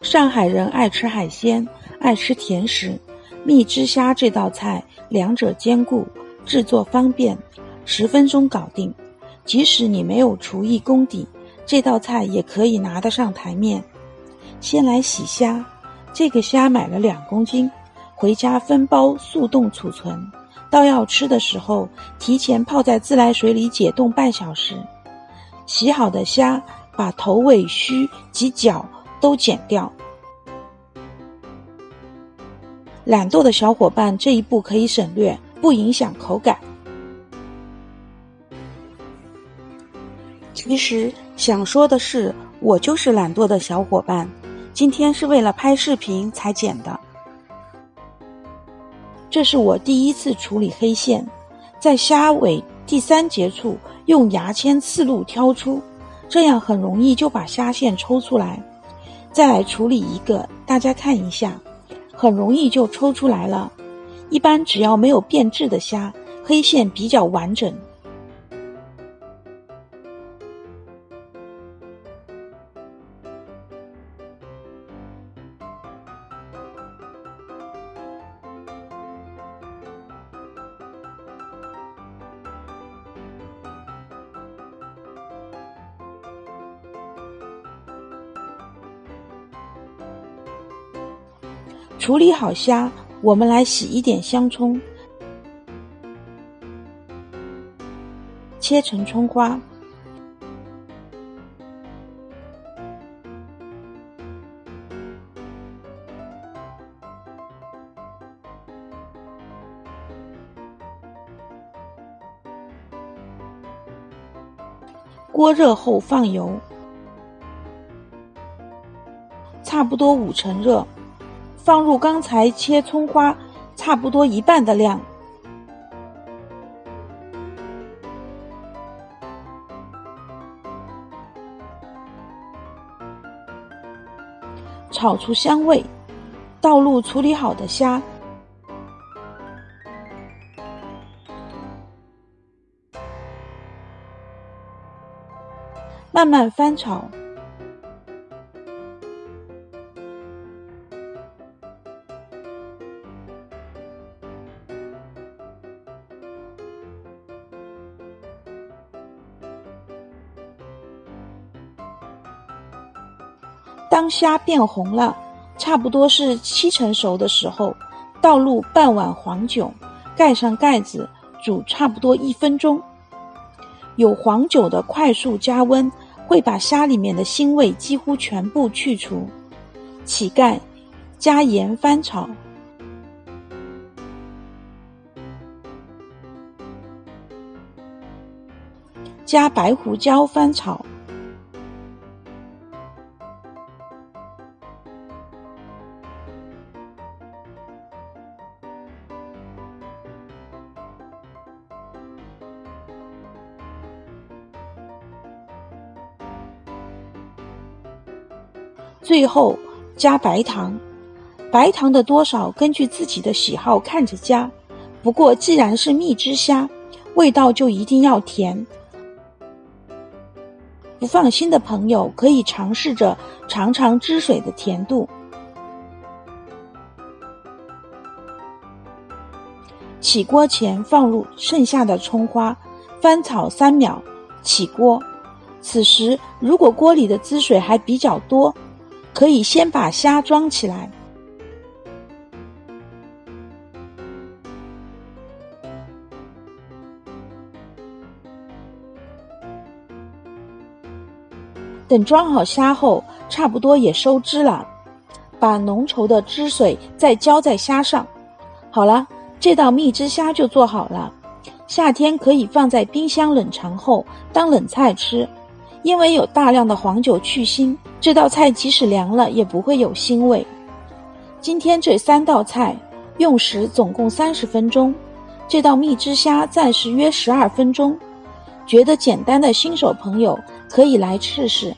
上海人爱吃海鲜，爱吃甜食，蜜汁虾这道菜两者兼顾，制作方便，十分钟搞定。即使你没有厨艺功底，这道菜也可以拿得上台面。先来洗虾，这个虾买了两公斤，回家分包速冻储存，到要吃的时候提前泡在自来水里解冻半小时。洗好的虾，把头尾须及脚都剪掉。懒惰的小伙伴这一步可以省略，不影响口感。其实想说的是，我就是懒惰的小伙伴。今天是为了拍视频才剪的。这是我第一次处理黑线，在虾尾第三节处用牙签刺入挑出，这样很容易就把虾线抽出来。再来处理一个，大家看一下，很容易就抽出来了。一般只要没有变质的虾，黑线比较完整。处理好虾，我们来洗一点香葱，切成葱花，锅热后放油，差不多五成热。放入刚才切葱花差不多一半的量，炒出香味，倒入处理好的虾，慢慢翻炒。当虾变红了，差不多是七成熟的时候，倒入半碗黄酒，盖上盖子，煮差不多一分钟。有黄酒的快速加温，会把虾里面的腥味几乎全部去除。起盖，加盐翻炒，加白胡椒翻炒。最后加白糖，白糖的多少根据自己的喜好看着加。不过既然是蜜汁虾，味道就一定要甜。不放心的朋友可以尝试着尝尝汁水的甜度。起锅前放入剩下的葱花，翻炒三秒，起锅。此时如果锅里的汁水还比较多。可以先把虾装起来，等装好虾后，差不多也收汁了，把浓稠的汁水再浇在虾上。好了，这道蜜汁虾就做好了。夏天可以放在冰箱冷藏后当冷菜吃，因为有大量的黄酒去腥。这道菜即使凉了也不会有腥味。今天这三道菜用时总共三十分钟，这道蜜汁虾暂时约十二分钟。觉得简单的新手朋友可以来试试。